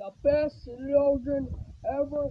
the best children ever